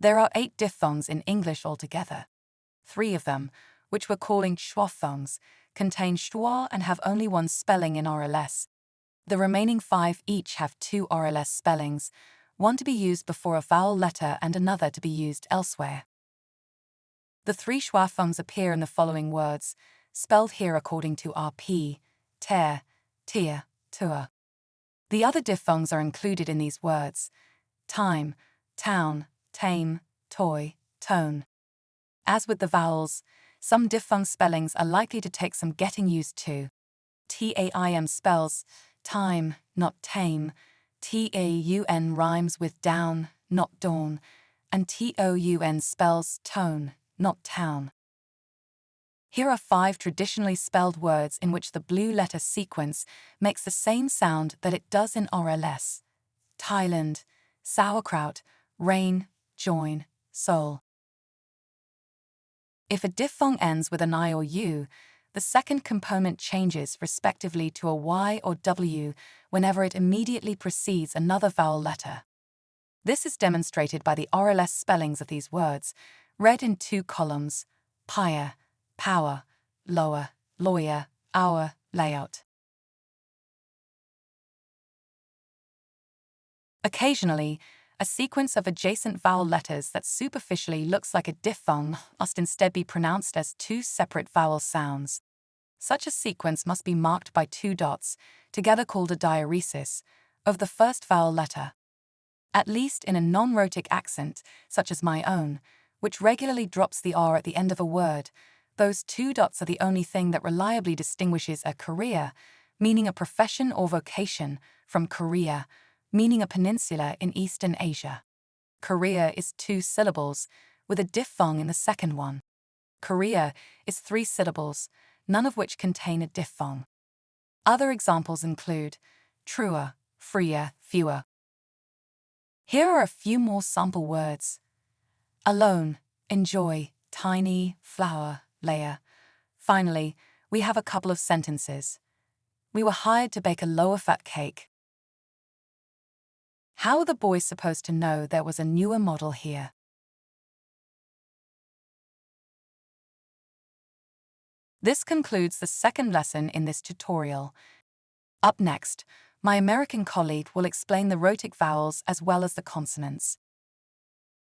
There are eight diphthongs in English altogether. Three of them, which we're calling schwaphthongs, contain schwa and have only one spelling in RLS. The remaining five each have two RLS spellings, one to be used before a vowel letter and another to be used elsewhere. The three schwaphthongs appear in the following words, spelled here according to RP, ter, tir, tour. The other diphthongs are included in these words, time, town, tame, toy, tone. As with the vowels, some diphthong spellings are likely to take some getting used to. TAIM spells time, not tame. TAUN rhymes with down, not dawn. And TOUN spells tone, not town. Here are five traditionally spelled words in which the blue letter sequence makes the same sound that it does in RLS. Thailand, sauerkraut, rain, join, soul. If a diphthong ends with an I or U, the second component changes respectively to a Y or W whenever it immediately precedes another vowel letter. This is demonstrated by the RLS spellings of these words, read in two columns, pyre, power, lower, lawyer, hour, layout. Occasionally, a sequence of adjacent vowel letters that superficially looks like a diphthong must instead be pronounced as two separate vowel sounds. Such a sequence must be marked by two dots, together called a diaeresis, of the first vowel letter. At least in a non-rhotic accent, such as my own, which regularly drops the R at the end of a word, those two dots are the only thing that reliably distinguishes a career, meaning a profession or vocation, from Korea, meaning a peninsula in Eastern Asia. career is two syllables, with a diphthong in the second one. Korea is three syllables, none of which contain a diphthong. Other examples include truer, freer, fewer. Here are a few more sample words. Alone, enjoy, tiny, flower, layer. Finally, we have a couple of sentences. We were hired to bake a lower fat cake. How are the boys supposed to know there was a newer model here? This concludes the second lesson in this tutorial. Up next, my American colleague will explain the rhotic vowels as well as the consonants.